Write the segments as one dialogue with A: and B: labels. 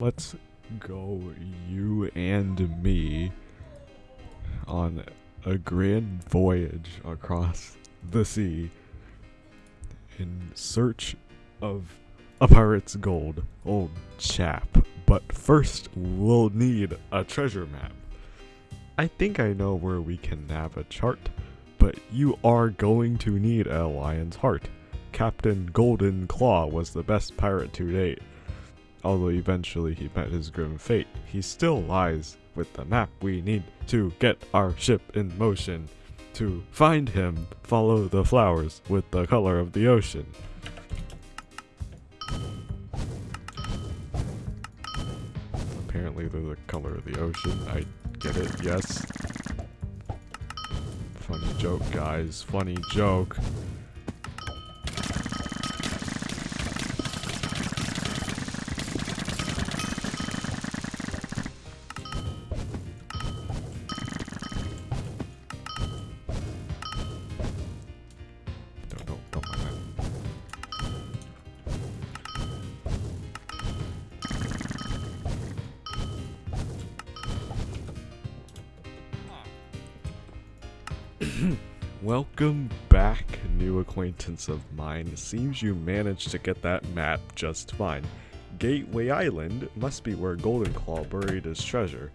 A: Let's go, you and me, on a grand voyage across the sea in search of a pirate's gold, old chap. But first, we'll need a treasure map. I think I know where we can nab a chart, but you are going to need a lion's heart. Captain Golden Claw was the best pirate to date. Although eventually he met his grim fate, he still lies with the map we need to get our ship in motion. To find him, follow the flowers with the color of the ocean. Apparently they're the color of the ocean. I get it, yes. Funny joke, guys. Funny joke. Welcome back, new acquaintance of mine. Seems you managed to get that map just fine. Gateway Island must be where Golden Claw buried his treasure.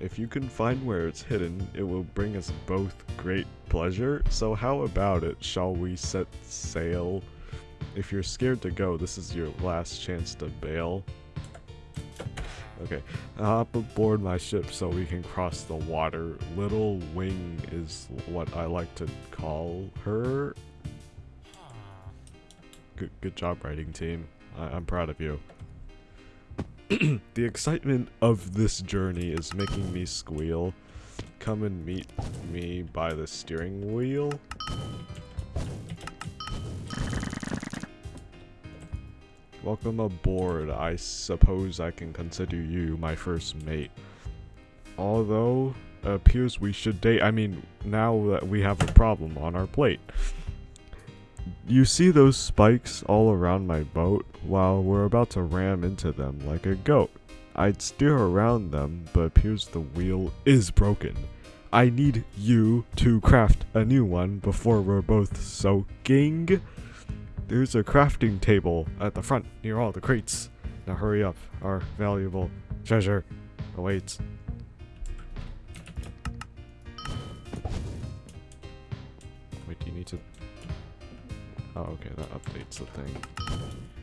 A: If you can find where it's hidden, it will bring us both great pleasure. So how about it? Shall we set sail? If you're scared to go, this is your last chance to bail. Okay, hop aboard my ship so we can cross the water. Little Wing is what I like to call her. Good, good job writing team. I, I'm proud of you. the excitement of this journey is making me squeal. Come and meet me by the steering wheel. Welcome aboard. I suppose I can consider you my first mate. Although, appears we should date. I mean, now that we have a problem on our plate. You see those spikes all around my boat? While we're about to ram into them like a goat. I'd steer around them, but appears the wheel is broken. I need you to craft a new one before we're both soaking. There's a crafting table at the front near all the crates. Now hurry up, our valuable treasure awaits. Wait, do you need to... Oh, okay, that updates the thing.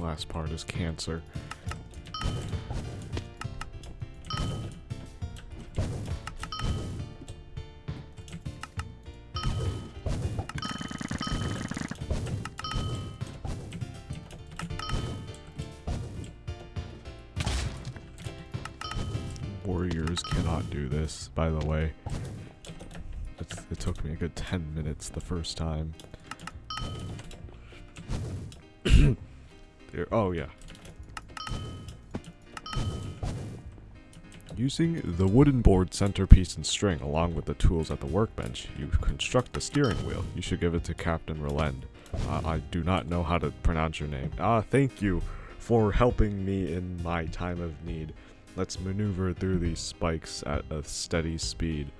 A: Last part is cancer. Warriors cannot do this, by the way. It's, it took me a good 10 minutes the first time. Oh yeah. Using the wooden board centerpiece and string along with the tools at the workbench, you construct the steering wheel. You should give it to Captain Relend. Uh, I do not know how to pronounce your name. Ah, thank you for helping me in my time of need. Let's maneuver through these spikes at a steady speed.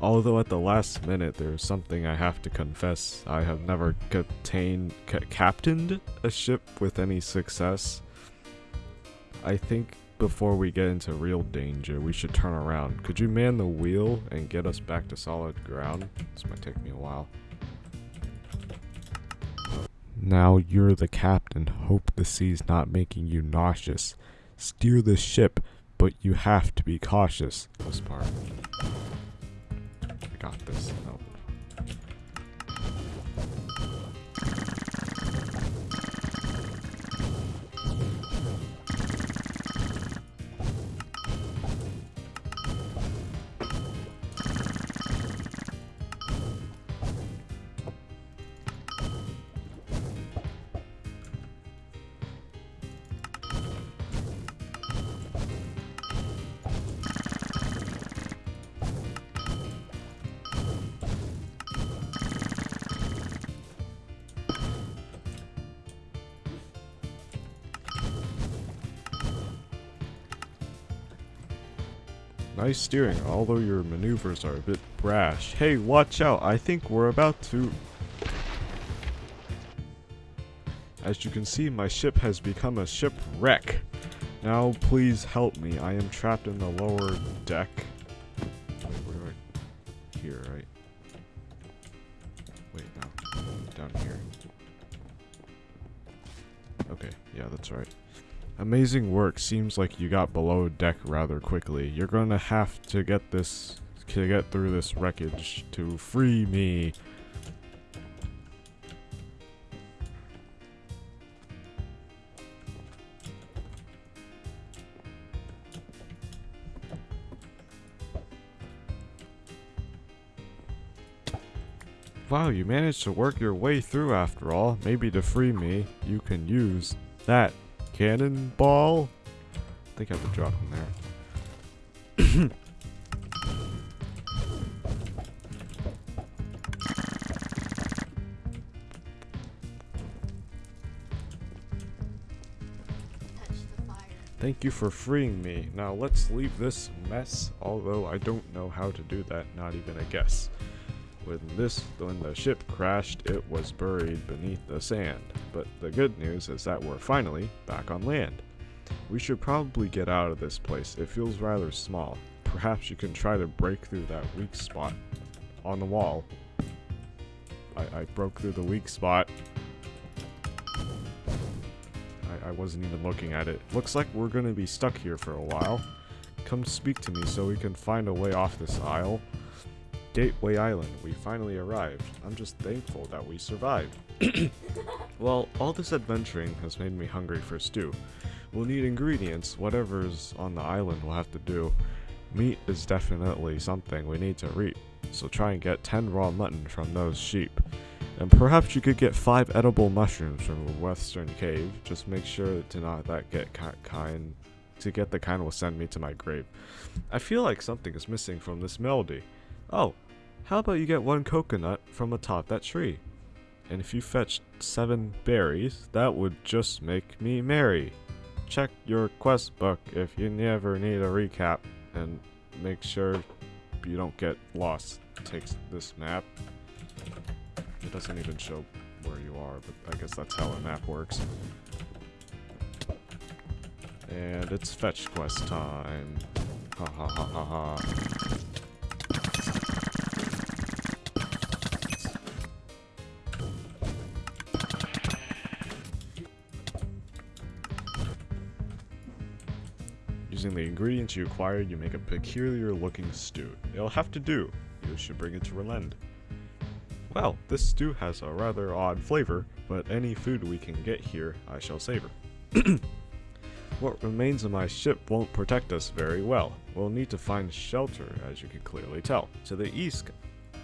A: Although at the last minute there is something I have to confess, I have never captained, ca- captained a ship with any success. I think before we get into real danger, we should turn around. Could you man the wheel and get us back to solid ground? This might take me a while. Now you're the captain. Hope the sea's not making you nauseous. Steer the ship, but you have to be cautious. This part. I got this. No. Nice steering, although your maneuvers are a bit brash. Hey, watch out, I think we're about to... As you can see, my ship has become a shipwreck. Now, please help me. I am trapped in the lower deck. Where do I... Here, right? Wait, no. Down here. Okay, yeah, that's right. Amazing work. Seems like you got below deck rather quickly. You're gonna have to get this to get through this wreckage to free me. Wow, you managed to work your way through after all. Maybe to free me, you can use that cannonball. I think I have to drop him there.
B: Touch the fire.
A: Thank you for freeing me. Now let's leave this mess, although I don't know how to do that, not even a guess. When this when the ship crashed, it was buried beneath the sand. But the good news is that we're finally back on land. We should probably get out of this place. It feels rather small. Perhaps you can try to break through that weak spot on the wall. I, I broke through the weak spot. I, I wasn't even looking at it. Looks like we're gonna be stuck here for a while. Come speak to me so we can find a way off this isle. Gateway Island, we finally arrived. I'm just thankful that we survived. well, all this adventuring has made me hungry for stew. We'll need ingredients, whatever's on the island will have to do. Meat is definitely something we need to reap, so try and get 10 raw mutton from those sheep. And perhaps you could get 5 edible mushrooms from a western cave, just make sure to not that get ki- kind to get the kind will send me to my grave. I feel like something is missing from this melody. Oh, how about you get one coconut from atop that tree? And if you fetch seven berries, that would just make me merry. Check your quest book if you never need a recap, and make sure you don't get lost. Takes this map. It doesn't even show where you are, but I guess that's how a map works. And it's fetch quest time. Ha ha ha ha ha. Using the ingredients you acquired, you make a peculiar looking stew. It'll have to do. You should bring it to Relend. Well, this stew has a rather odd flavor, but any food we can get here, I shall savor. what remains of my ship won't protect us very well. We'll need to find shelter, as you can clearly tell. To the east,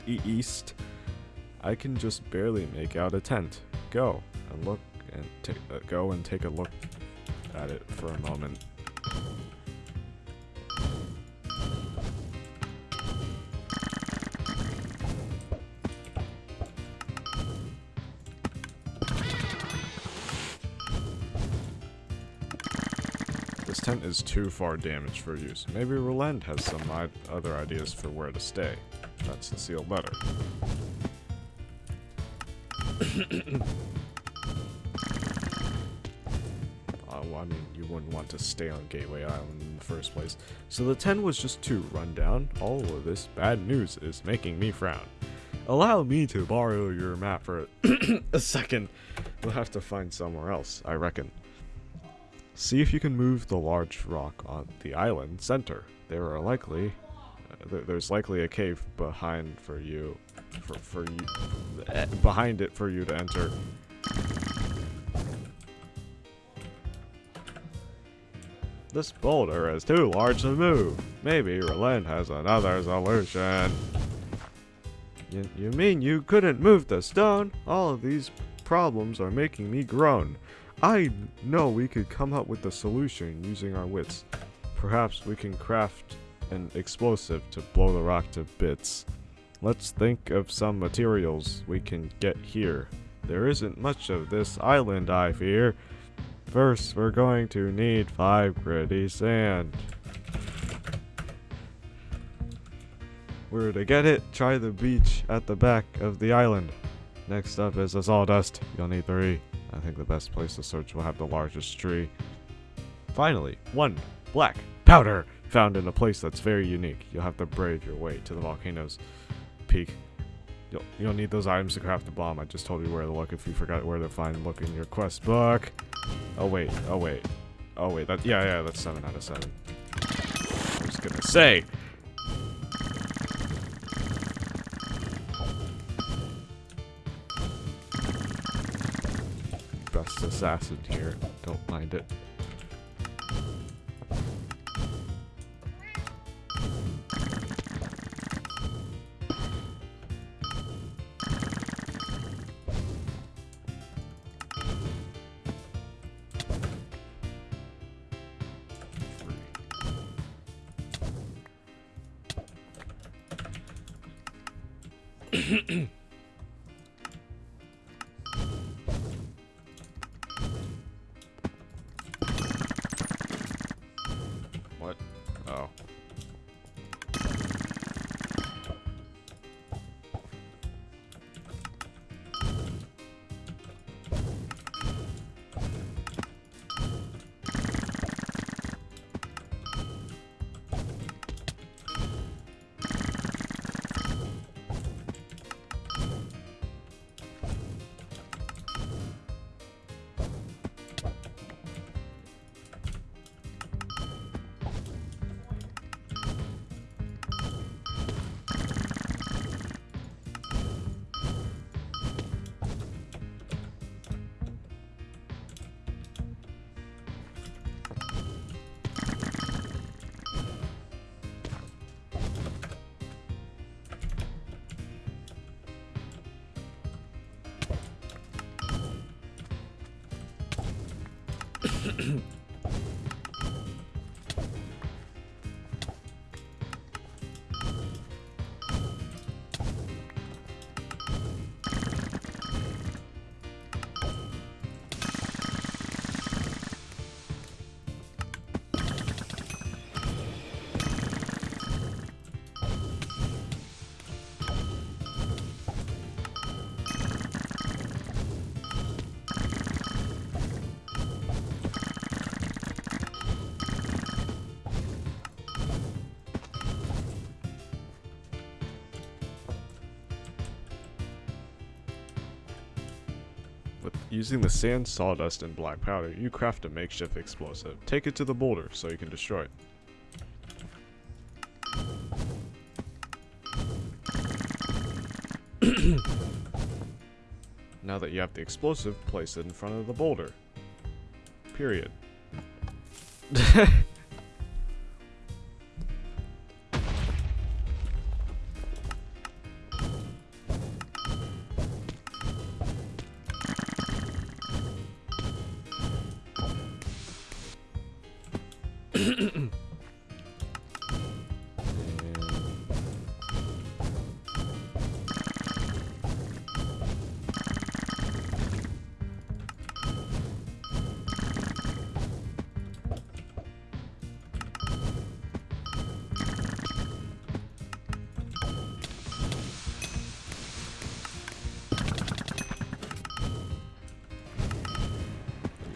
A: e east, I can just barely make out a tent. Go and look and uh, go and take a look at it for a moment. This tent is too far damaged for use. Maybe Roland has some other ideas for where to stay. That's the sealed letter. Uh, well, I mean, you wouldn't want to stay on Gateway Island in the first place. So the 10 was just too run down. All of this bad news is making me frown. Allow me to borrow your map for a second. We'll have to find somewhere else, I reckon. See if you can move the large rock on the island center. There are likely, uh, there, there's likely a cave behind for you, for for you, eh, behind it for you to enter. This boulder is too large to move. Maybe Relend has another solution. You, you mean you couldn't move the stone? All of these problems are making me groan. I know we could come up with a solution using our wits. Perhaps we can craft an explosive to blow the rock to bits. Let's think of some materials we can get here. There isn't much of this island, I fear. First, we're going to need five gritty sand. where to get it, try the beach at the back of the island. Next up is a sawdust. You'll need three. I think the best place to search will have the largest tree. Finally, one black powder found in a place that's very unique. You'll have to brave your way to the volcano's peak. You'll, you'll need those items to craft the bomb. I just told you where to look if you forgot where to find. Look in your quest book. Oh wait, oh wait, oh wait. That yeah yeah that's seven out of seven. I was gonna say. Assassin here. Don't mind it. using the sand, sawdust, and black powder, you craft a makeshift explosive. Take it to the boulder so you can destroy it. now that you have the explosive, place it in front of the boulder. Period.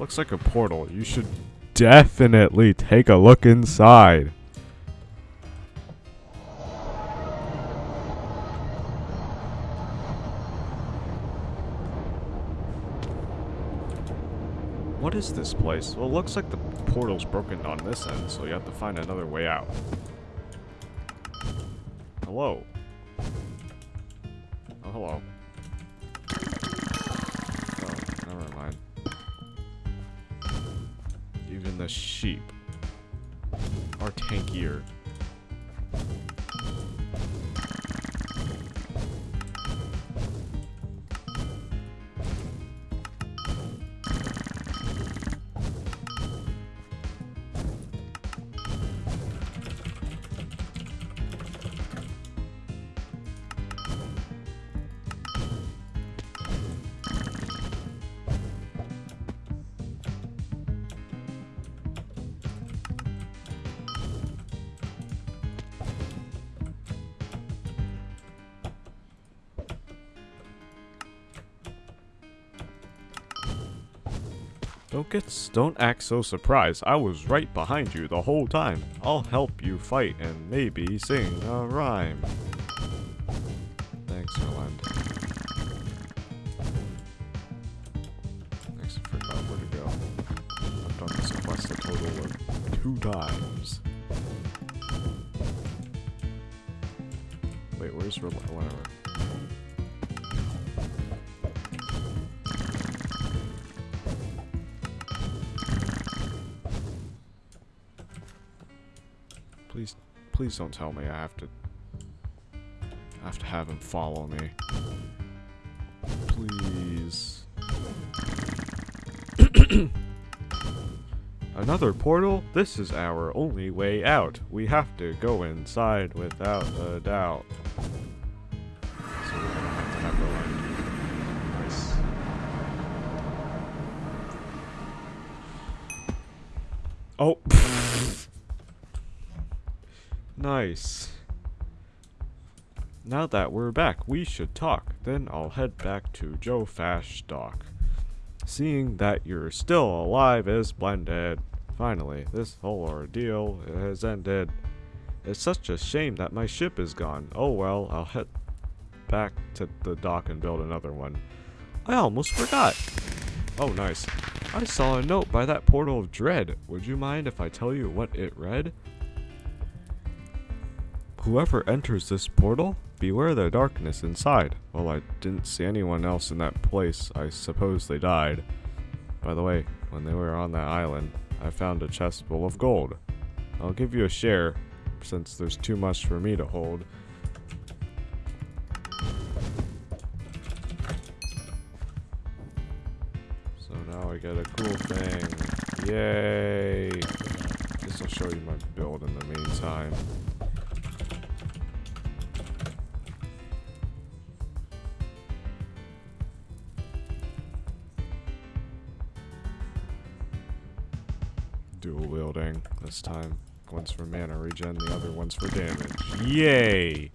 A: Looks like a portal. You should definitely take a look inside. What is this place? Well, it looks like the portal's broken on this end, so you have to find another way out. Hello. Oh, hello. The sheep are tankier. Don't get don't act so surprised. I was right behind you the whole time. I'll help you fight and maybe sing a rhyme. Thanks, Roland. Next, I forgot where to go. I've done this quest a total of two times. Wait, where's Roland? Please, don't tell me I have to. I have to have him follow me. Please. Another portal? This is our only way out. We have to go inside without a doubt. So. Nice. Oh. Nice. Now that we're back, we should talk. Then I'll head back to Joe Fash Dock. Seeing that you're still alive is splendid. Finally, this whole ordeal has ended. It's such a shame that my ship is gone. Oh well, I'll head back to the dock and build another one. I almost forgot. Oh, nice. I saw a note by that portal of dread. Would you mind if I tell you what it read? Whoever enters this portal, beware the darkness inside. Well, I didn't see anyone else in that place. I suppose they died. By the way, when they were on that island, I found a chest full of gold. I'll give you a share, since there's too much for me to hold. So now I get a cool thing. Yay! This will show you my build in the meantime. This time. One's for mana regen, the other one's for damage. Yay!